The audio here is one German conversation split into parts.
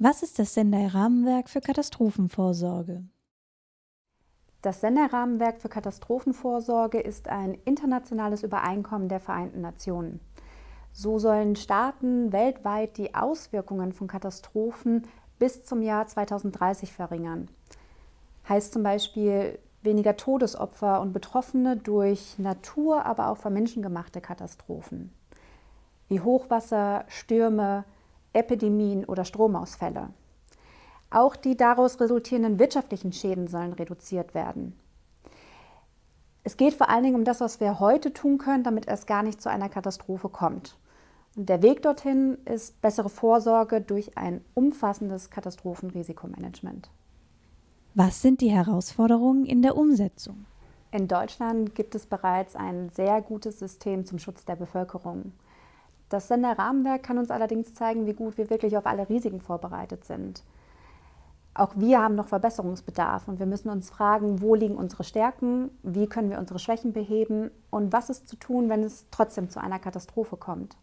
Was ist das Sendai-Rahmenwerk für Katastrophenvorsorge? Das Sendai-Rahmenwerk für Katastrophenvorsorge ist ein internationales Übereinkommen der Vereinten Nationen. So sollen Staaten weltweit die Auswirkungen von Katastrophen bis zum Jahr 2030 verringern. Heißt zum Beispiel weniger Todesopfer und Betroffene durch Natur, aber auch von menschengemachte Katastrophen, wie Hochwasser, Stürme, Epidemien oder Stromausfälle. Auch die daraus resultierenden wirtschaftlichen Schäden sollen reduziert werden. Es geht vor allen Dingen um das, was wir heute tun können, damit es gar nicht zu einer Katastrophe kommt. Und der Weg dorthin ist bessere Vorsorge durch ein umfassendes Katastrophenrisikomanagement. Was sind die Herausforderungen in der Umsetzung? In Deutschland gibt es bereits ein sehr gutes System zum Schutz der Bevölkerung. Das Senderrahmenwerk kann uns allerdings zeigen, wie gut wir wirklich auf alle Risiken vorbereitet sind. Auch wir haben noch Verbesserungsbedarf und wir müssen uns fragen, wo liegen unsere Stärken, wie können wir unsere Schwächen beheben und was ist zu tun, wenn es trotzdem zu einer Katastrophe kommt.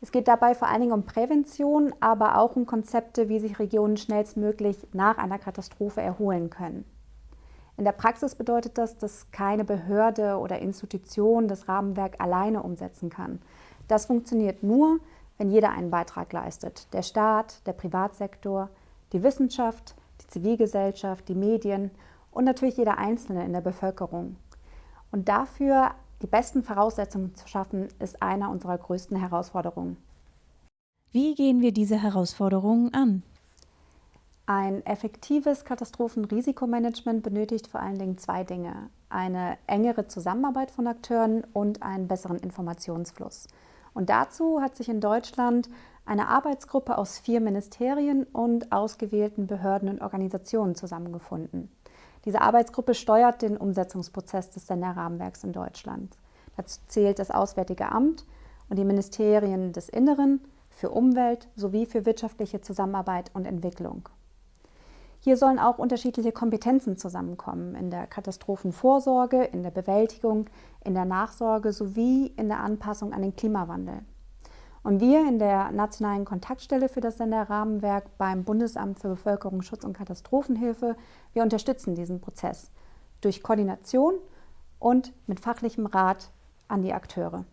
Es geht dabei vor allen Dingen um Prävention, aber auch um Konzepte, wie sich Regionen schnellstmöglich nach einer Katastrophe erholen können. In der Praxis bedeutet das, dass keine Behörde oder Institution das Rahmenwerk alleine umsetzen kann. Das funktioniert nur, wenn jeder einen Beitrag leistet. Der Staat, der Privatsektor, die Wissenschaft, die Zivilgesellschaft, die Medien und natürlich jeder Einzelne in der Bevölkerung. Und dafür die besten Voraussetzungen zu schaffen, ist einer unserer größten Herausforderungen. Wie gehen wir diese Herausforderungen an? Ein effektives Katastrophenrisikomanagement benötigt vor allen Dingen zwei Dinge. Eine engere Zusammenarbeit von Akteuren und einen besseren Informationsfluss. Und dazu hat sich in Deutschland eine Arbeitsgruppe aus vier Ministerien und ausgewählten Behörden und Organisationen zusammengefunden. Diese Arbeitsgruppe steuert den Umsetzungsprozess des Senderrahmenwerks in Deutschland. Dazu zählt das Auswärtige Amt und die Ministerien des Inneren für Umwelt sowie für wirtschaftliche Zusammenarbeit und Entwicklung. Hier sollen auch unterschiedliche Kompetenzen zusammenkommen in der Katastrophenvorsorge, in der Bewältigung, in der Nachsorge sowie in der Anpassung an den Klimawandel. Und wir in der Nationalen Kontaktstelle für das Senderrahmenwerk beim Bundesamt für Bevölkerungsschutz und Katastrophenhilfe, wir unterstützen diesen Prozess durch Koordination und mit fachlichem Rat an die Akteure.